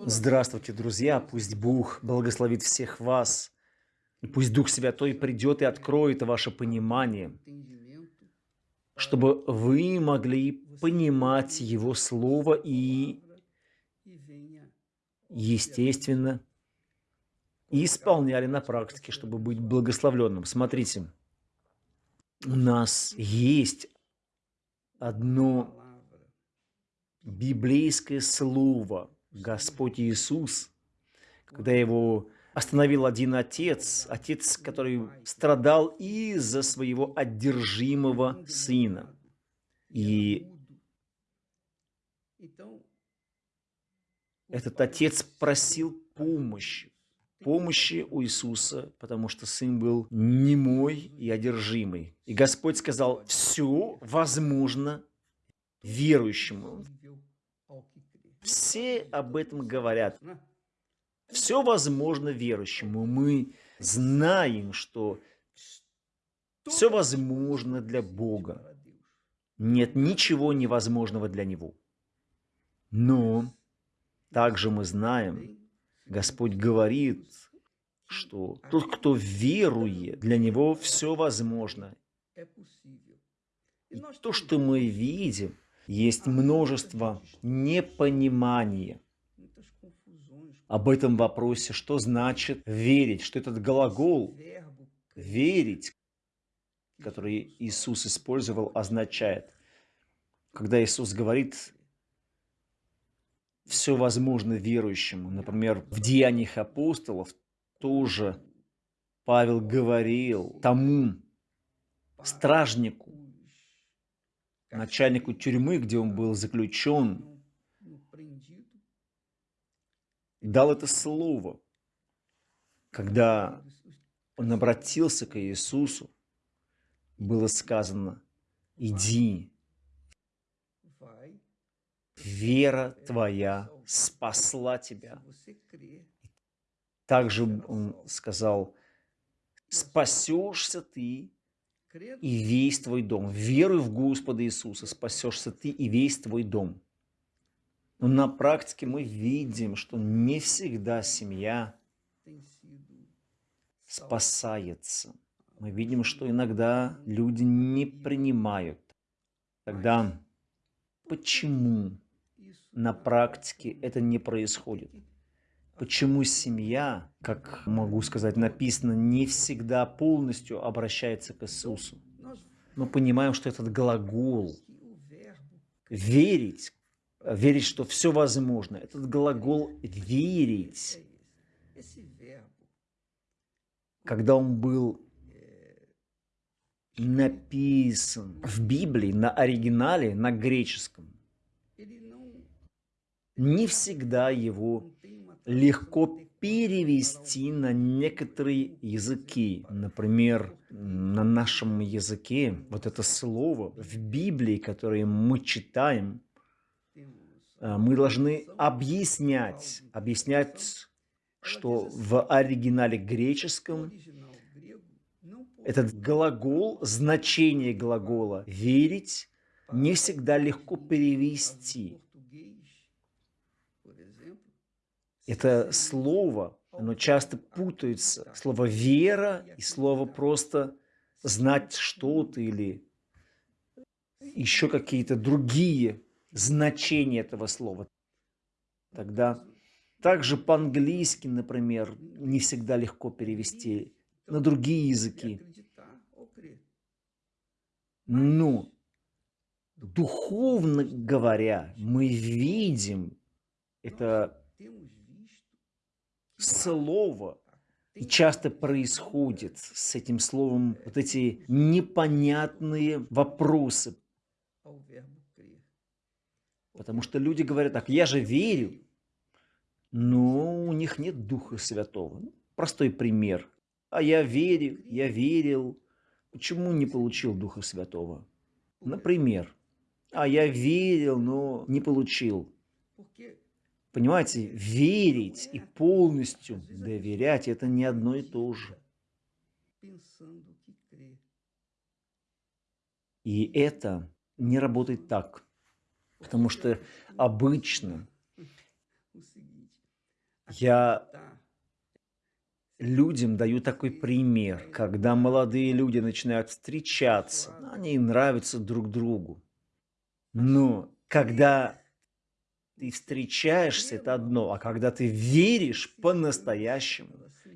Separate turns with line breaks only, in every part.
Здравствуйте, друзья! Пусть Бог благословит всех вас. И пусть Дух Святой придет и откроет ваше понимание, чтобы вы могли понимать Его Слово и, естественно, исполняли на практике, чтобы быть благословленным. Смотрите, у нас есть одно библейское слово – Господь Иисус, когда его остановил один отец, отец, который страдал из-за своего одержимого сына. И этот отец просил помощи, помощи у Иисуса, потому что сын был немой и одержимый. И Господь сказал, все возможно верующему. Все об этом говорят. Все возможно верующему. Мы знаем, что все возможно для Бога. Нет ничего невозможного для Него. Но также мы знаем, Господь говорит, что тот, кто верует, для него все возможно. И то, что мы видим, есть множество непонимания об этом вопросе, что значит верить, что этот глагол «верить», который Иисус использовал, означает. Когда Иисус говорит «все возможно верующему», например, в Деяниях апостолов тоже Павел говорил тому стражнику, начальнику тюрьмы, где он был заключен, дал это слово, когда он обратился к Иисусу, было сказано, иди, вера твоя спасла тебя. Также он сказал, спасешься ты и весь твой дом. Веруй в Господа Иисуса, спасешься ты и весь твой дом. Но на практике мы видим, что не всегда семья спасается. Мы видим, что иногда люди не принимают. Тогда почему на практике это не происходит? Почему семья, как могу сказать, написано, не всегда полностью обращается к Иисусу? Мы понимаем, что этот глагол «верить», верить, что все возможно, этот глагол «верить», когда он был написан в Библии, на оригинале, на греческом, не всегда его легко перевести на некоторые языки. Например, на нашем языке вот это слово в Библии, которое мы читаем, э, мы должны объяснять, объяснять, что в оригинале греческом этот глагол, значение глагола «верить» не всегда легко перевести. Это слово, оно часто путается. Слово «вера» и слово просто «знать что-то» или еще какие-то другие значения этого слова. Тогда также по-английски, например, не всегда легко перевести на другие языки. Но духовно говоря, мы видим это слово. И часто происходит с этим словом вот эти непонятные вопросы. Потому что люди говорят так, я же верю, но у них нет Духа Святого. Ну, простой пример. А я верю, я верил. Почему не получил Духа Святого? Например. А я верил, но не получил. Понимаете, верить и полностью доверять – это не одно и то же. И это не работает так, потому что обычно Я людям даю такой пример, когда молодые люди начинают встречаться, они нравятся друг другу. Но когда ты встречаешься, это одно, а когда ты веришь по-настоящему,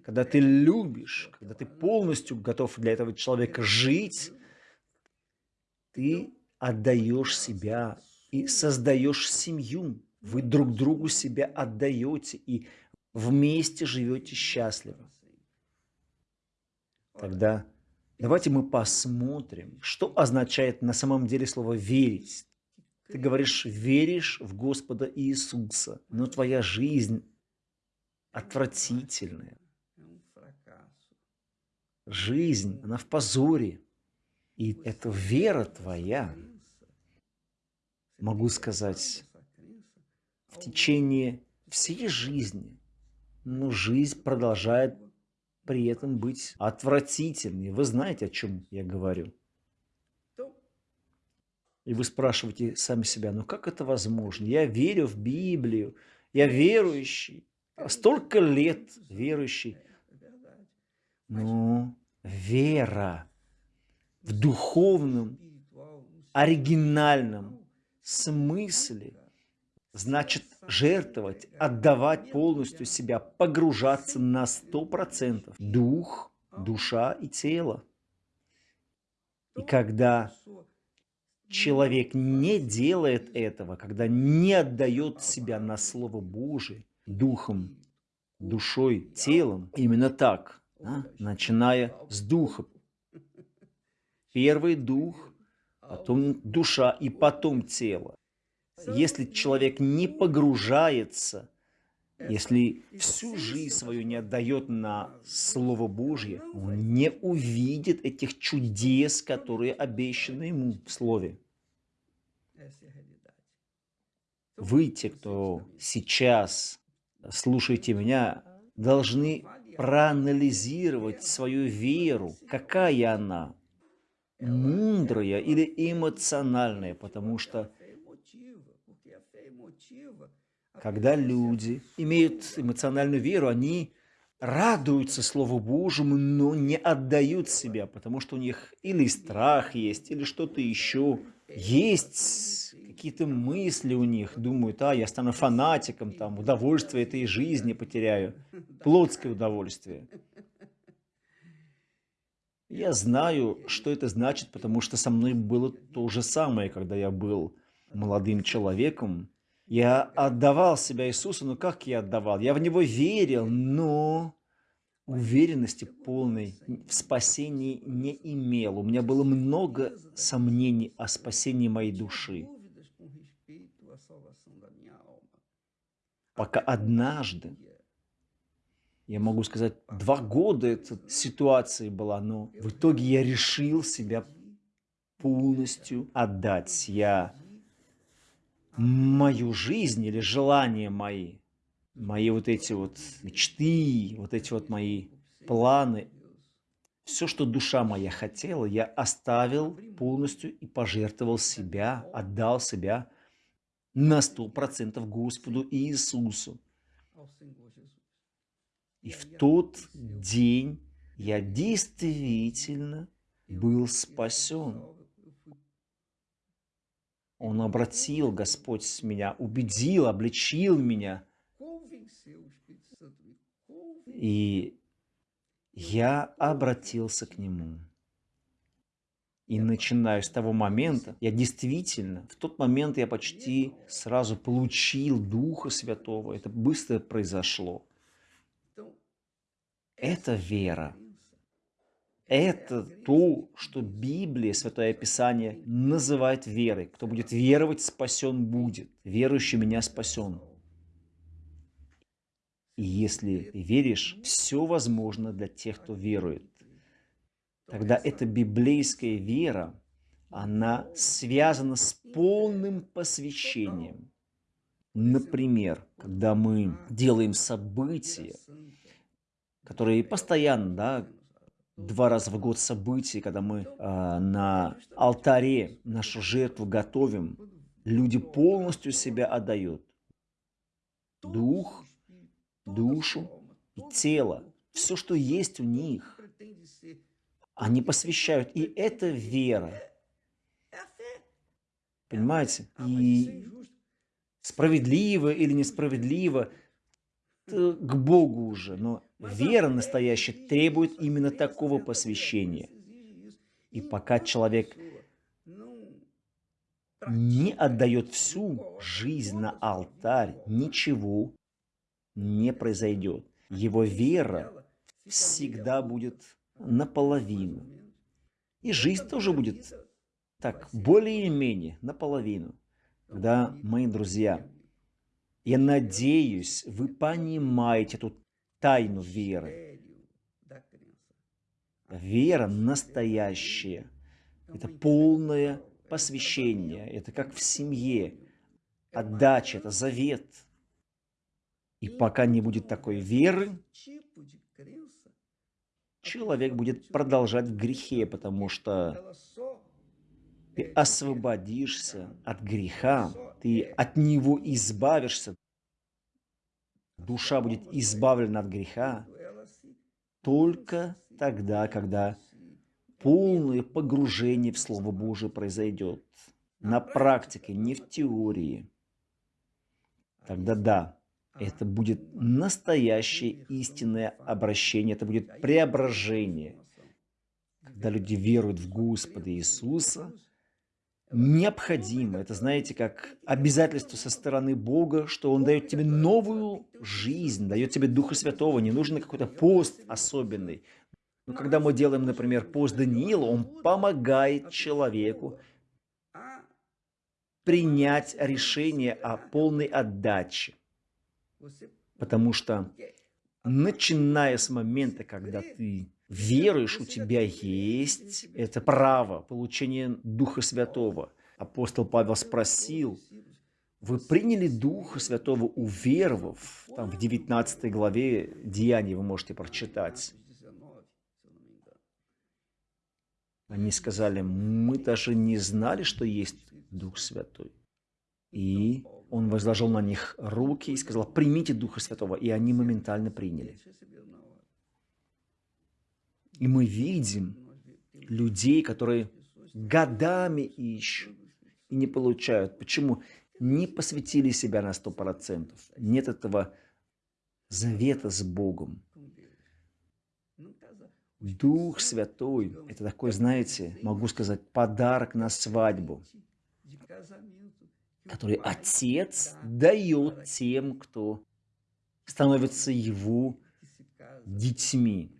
когда ты любишь, когда ты полностью готов для этого человека жить, ты отдаешь себя и создаешь семью. Вы друг другу себя отдаете и вместе живете счастливо. Тогда давайте мы посмотрим, что означает на самом деле слово «верить». Ты говоришь, веришь в Господа Иисуса, но твоя жизнь отвратительная. Жизнь, она в позоре. И это вера твоя, могу сказать, в течение всей жизни. Но жизнь продолжает при этом быть отвратительной. Вы знаете, о чем я говорю. И вы спрашиваете сами себя, ну как это возможно? Я верю в Библию, я верующий, столько лет верующий. Но вера в духовном, оригинальном смысле значит жертвовать, отдавать полностью себя, погружаться на сто процентов. Дух, душа и тело. И когда человек не делает этого, когда не отдает себя на Слово Божие, духом, душой, телом, именно так, да, начиная с духа. Первый дух, потом душа и потом тело. Если человек не погружается, если всю жизнь свою не отдает на Слово Божье, он не увидит этих чудес, которые обещаны ему в Слове. Вы, те, кто сейчас слушаете меня, должны проанализировать свою веру, какая она, мудрая или эмоциональная, потому что когда люди имеют эмоциональную веру, они радуются Слову Божьему, но не отдают себя, потому что у них или страх есть, или что-то еще. Есть какие-то мысли у них, думают, а, я стану фанатиком, там, удовольствие этой жизни потеряю, плотское удовольствие. Я знаю, что это значит, потому что со мной было то же самое, когда я был молодым человеком, я отдавал себя Иисусу, но как я отдавал? Я в Него верил, но уверенности полной в спасении не имел. У меня было много сомнений о спасении моей души. Пока однажды, я могу сказать, два года эта ситуация была, но в итоге я решил себя полностью отдать. Я мою жизнь или желания мои, мои вот эти вот мечты, вот эти вот мои планы, все, что душа моя хотела, я оставил полностью и пожертвовал себя, отдал себя на сто процентов Господу Иисусу. И в тот день я действительно был спасен. Он обратил, Господь, меня, убедил, обличил меня. И я обратился к Нему. И начиная с того момента, я действительно, в тот момент я почти сразу получил Духа Святого. Это быстро произошло. Это вера. Это то, что Библия, Святое Писание называет верой. Кто будет веровать, спасен будет. Верующий меня спасен. И если веришь, все возможно для тех, кто верует. Тогда эта библейская вера, она связана с полным посвящением. Например, когда мы делаем события, которые постоянно, да, два раза в год событий, когда мы э, на алтаре нашу жертву готовим, люди полностью себя отдают. Дух душу и тело. Все, что есть у них, они посвящают. И это вера. Понимаете? И справедливо или несправедливо, к Богу уже. Но вера настоящая требует именно такого посвящения. И пока человек не отдает всю жизнь на алтарь, ничего не произойдет. Его вера всегда будет наполовину. И жизнь тоже будет так, более-менее наполовину. Когда, мои друзья, я надеюсь, вы понимаете эту тайну веры. Вера настоящая. Это полное посвящение. Это как в семье. Отдача, это завет. И пока не будет такой веры, человек будет продолжать в грехе, потому что ты освободишься от греха, ты от него избавишься, душа будет избавлена от греха только тогда, когда полное погружение в Слово Божие произойдет. На практике, не в теории. Тогда да, это будет настоящее истинное обращение, это будет преображение. Когда люди веруют в Господа Иисуса, необходимо, это знаете, как обязательство со стороны Бога, что Он дает тебе новую жизнь, дает тебе Духа Святого, не нужен какой-то пост особенный. Но когда мы делаем, например, пост Даниила, он помогает человеку принять решение о полной отдаче. Потому что, начиная с момента, когда ты веруешь, у тебя есть это право получения Духа Святого. Апостол Павел спросил, вы приняли Духа Святого, уверовав, там в 19 главе Деяний вы можете прочитать. Они сказали, мы даже не знали, что есть Дух Святой. И он возложил на них руки и сказал, примите Духа Святого. И они моментально приняли. И мы видим людей, которые годами ищут и не получают. Почему? Не посвятили себя на сто процентов. Нет этого завета с Богом. Дух Святой – это такой, знаете, могу сказать, подарок на свадьбу который Отец дает тем, кто становится Его детьми,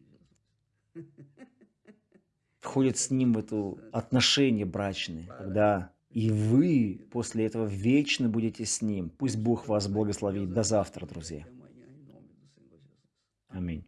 входит с Ним в это отношение брачное, когда и вы после этого вечно будете с Ним. Пусть Бог вас благословит. До завтра, друзья. Аминь.